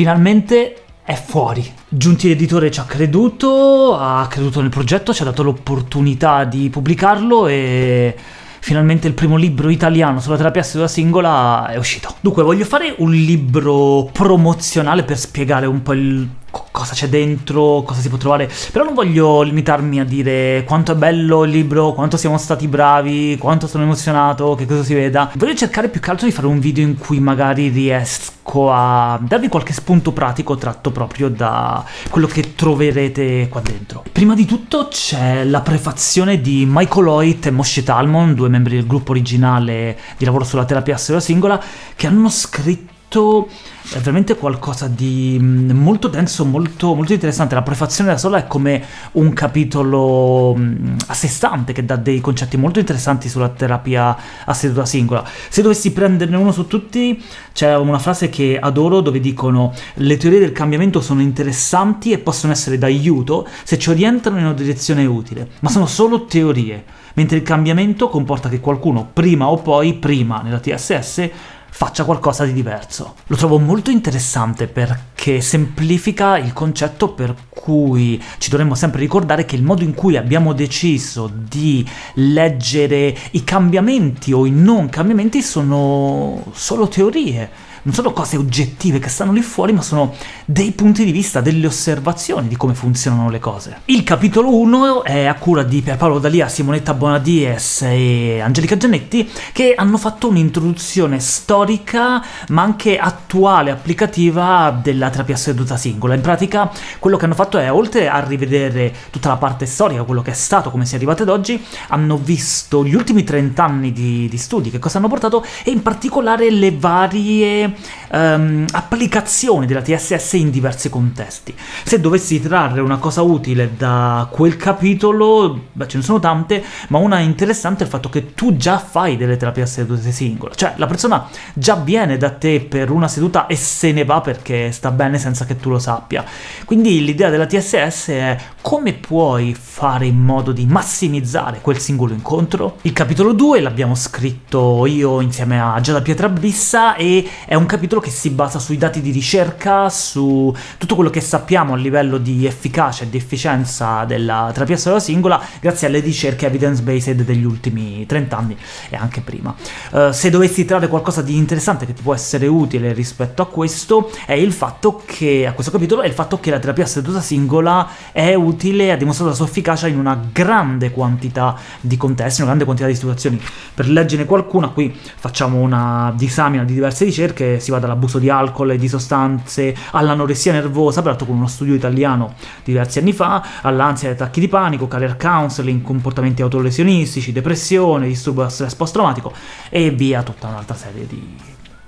finalmente è fuori. Giunti l'editore ci ha creduto, ha creduto nel progetto, ci ha dato l'opportunità di pubblicarlo e finalmente il primo libro italiano sulla terapia seduta singola è uscito. Dunque, voglio fare un libro promozionale per spiegare un po' il cosa c'è dentro, cosa si può trovare, però non voglio limitarmi a dire quanto è bello il libro, quanto siamo stati bravi, quanto sono emozionato, che cosa si veda. Voglio cercare più che altro di fare un video in cui magari riesco a darvi qualche spunto pratico tratto proprio da quello che troverete qua dentro. Prima di tutto c'è la prefazione di Michael Hoyt e Moshe Talmon, due membri del gruppo originale di lavoro sulla terapia seduta singola, che hanno scritto è veramente qualcosa di mm, molto denso, molto, molto interessante. La prefazione da sola è come un capitolo mm, a sé stante, che dà dei concetti molto interessanti sulla terapia a seduta singola. Se dovessi prenderne uno su tutti, c'è una frase che adoro dove dicono «Le teorie del cambiamento sono interessanti e possono essere d'aiuto se ci orientano in una direzione utile, ma sono solo teorie» mentre il cambiamento comporta che qualcuno, prima o poi, prima nella TSS, faccia qualcosa di diverso. Lo trovo molto interessante perché semplifica il concetto per cui ci dovremmo sempre ricordare che il modo in cui abbiamo deciso di leggere i cambiamenti o i non cambiamenti sono solo teorie, non sono cose oggettive che stanno lì fuori, ma sono dei punti di vista, delle osservazioni di come funzionano le cose. Il capitolo 1 è a cura di Pierpaolo Dalia, Simonetta Bonadies e Angelica Giannetti, che hanno fatto un'introduzione storica, ma anche attuale, applicativa, della terapia seduta singola. In pratica quello che hanno fatto è, oltre a rivedere tutta la parte storica, quello che è stato, come si è arrivati ad oggi, hanno visto gli ultimi 30 anni di, di studi, che cosa hanno portato, e in particolare le varie um, applicazioni della TSS in diversi contesti. Se dovessi trarre una cosa utile da quel capitolo, beh, ce ne sono tante, ma una interessante è il fatto che tu già fai delle terapie a sedute singole, cioè la persona già viene da te per una seduta e se ne va perché sta bene senza che tu lo sappia. Quindi l'idea della TSS è come puoi fare in modo di massimizzare quel singolo incontro? Il capitolo 2 l'abbiamo scritto io insieme a Giada Pietrabissa e è capitolo che si basa sui dati di ricerca, su tutto quello che sappiamo a livello di efficacia e di efficienza della terapia sola singola, grazie alle ricerche evidence-based degli ultimi 30 anni e anche prima. Uh, se dovessi trarre qualcosa di interessante che ti può essere utile rispetto a questo, è il fatto che, a questo capitolo, è il fatto che la terapia seduta singola è utile e ha dimostrato la sua efficacia in una grande quantità di contesti, una grande quantità di situazioni. Per leggere qualcuna, qui facciamo una disamina di diverse ricerche, si va dall'abuso di alcol e di sostanze all'anoressia nervosa, peraltro con uno studio italiano diversi anni fa, all'ansia e attacchi di panico, career counseling, comportamenti autolesionistici, depressione, disturbo da stress post-traumatico e via tutta un'altra serie di,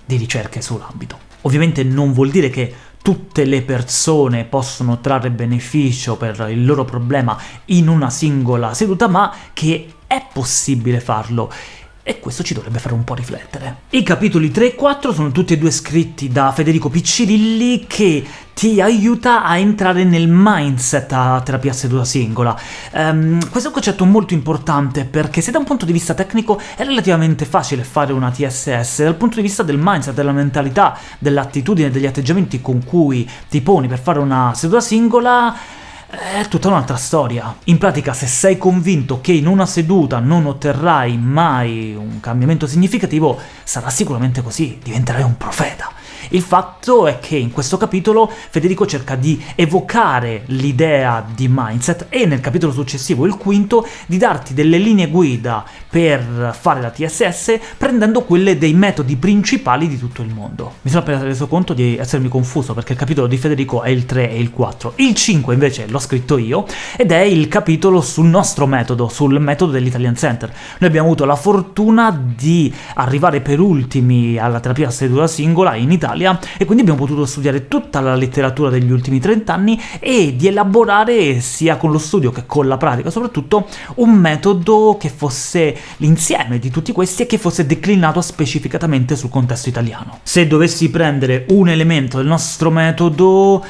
di ricerche sull'ambito. Ovviamente non vuol dire che tutte le persone possono trarre beneficio per il loro problema in una singola seduta, ma che è possibile farlo e questo ci dovrebbe fare un po' riflettere. I capitoli 3 e 4 sono tutti e due scritti da Federico Piccirilli, che ti aiuta a entrare nel mindset a terapia seduta singola. Um, questo è un concetto molto importante, perché se da un punto di vista tecnico è relativamente facile fare una TSS, dal punto di vista del mindset, della mentalità, dell'attitudine, degli atteggiamenti con cui ti poni per fare una seduta singola, è tutta un'altra storia. In pratica, se sei convinto che in una seduta non otterrai mai un cambiamento significativo, sarà sicuramente così, diventerai un profeta. Il fatto è che in questo capitolo Federico cerca di evocare l'idea di mindset e nel capitolo successivo, il quinto, di darti delle linee guida per fare la TSS prendendo quelle dei metodi principali di tutto il mondo. Mi sono appena reso conto di essermi confuso perché il capitolo di Federico è il 3 e il 4. Il 5 invece l'ho scritto io ed è il capitolo sul nostro metodo, sul metodo dell'Italian Center. Noi abbiamo avuto la fortuna di arrivare per ultimi alla terapia seduta singola in Italia Italia, e quindi abbiamo potuto studiare tutta la letteratura degli ultimi 30 anni e di elaborare, sia con lo studio che con la pratica soprattutto, un metodo che fosse l'insieme di tutti questi e che fosse declinato specificatamente sul contesto italiano. Se dovessi prendere un elemento del nostro metodo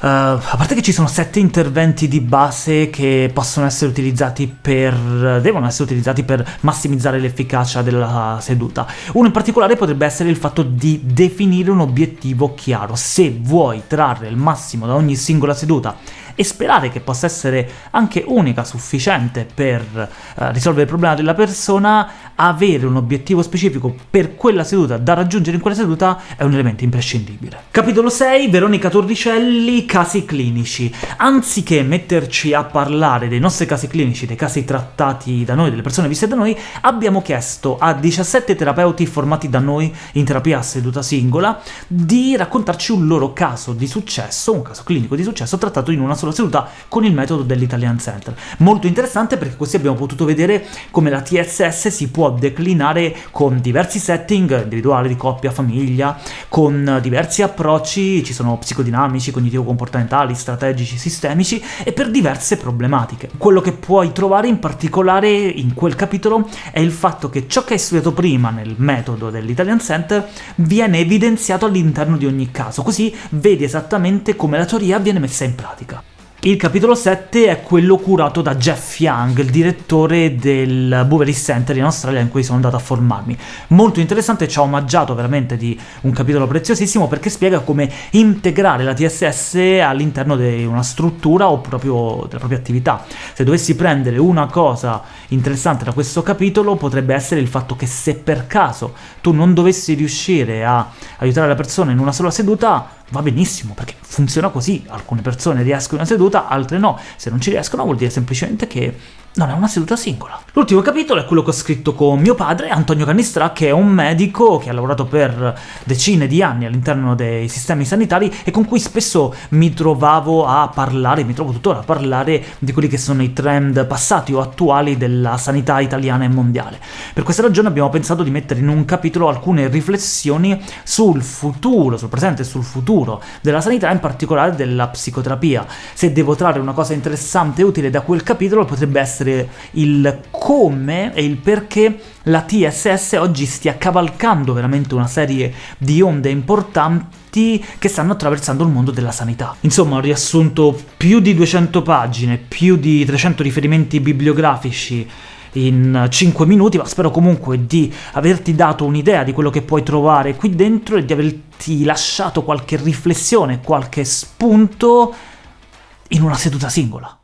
Uh, a parte che ci sono sette interventi di base che possono essere utilizzati per... devono essere utilizzati per massimizzare l'efficacia della seduta. Uno in particolare potrebbe essere il fatto di definire un obiettivo chiaro. Se vuoi trarre il massimo da ogni singola seduta e sperare che possa essere anche unica, sufficiente per uh, risolvere il problema della persona, avere un obiettivo specifico per quella seduta da raggiungere in quella seduta è un elemento imprescindibile. Capitolo 6, Veronica Torricelli, casi clinici. Anziché metterci a parlare dei nostri casi clinici, dei casi trattati da noi, delle persone viste da noi, abbiamo chiesto a 17 terapeuti formati da noi in terapia a seduta singola di raccontarci un loro caso di successo, un caso clinico di successo trattato in una sola seduta con il metodo dell'Italian Center. Molto interessante perché così abbiamo potuto vedere come la TSS si può declinare con diversi setting, individuali, di coppia, famiglia, con diversi approcci, ci sono psicodinamici, cognitivo-comportamentali, strategici, sistemici, e per diverse problematiche. Quello che puoi trovare in particolare in quel capitolo è il fatto che ciò che hai studiato prima nel metodo dell'Italian Center viene evidenziato all'interno di ogni caso, così vedi esattamente come la teoria viene messa in pratica. Il capitolo 7 è quello curato da Jeff Young, il direttore del Bouverie Center in Australia in cui sono andato a formarmi. Molto interessante, ci ha omaggiato veramente di un capitolo preziosissimo perché spiega come integrare la TSS all'interno di una struttura o proprio della propria attività. Se dovessi prendere una cosa interessante da questo capitolo potrebbe essere il fatto che se per caso tu non dovessi riuscire a aiutare la persona in una sola seduta, va benissimo, perché funziona così, alcune persone riescono una seduta, altre no, se non ci riescono vuol dire semplicemente che non è una seduta singola. L'ultimo capitolo è quello che ho scritto con mio padre, Antonio Cannistra, che è un medico che ha lavorato per decine di anni all'interno dei sistemi sanitari e con cui spesso mi trovavo a parlare, mi trovo tuttora a parlare di quelli che sono i trend passati o attuali della sanità italiana e mondiale. Per questa ragione abbiamo pensato di mettere in un capitolo alcune riflessioni sul futuro, sul presente e sul futuro della sanità, in particolare della psicoterapia. Se devo trarre una cosa interessante e utile da quel capitolo potrebbe essere essere il come e il perché la TSS oggi stia cavalcando veramente una serie di onde importanti che stanno attraversando il mondo della sanità. Insomma, ho riassunto più di 200 pagine, più di 300 riferimenti bibliografici in 5 minuti, ma spero comunque di averti dato un'idea di quello che puoi trovare qui dentro e di averti lasciato qualche riflessione, qualche spunto in una seduta singola.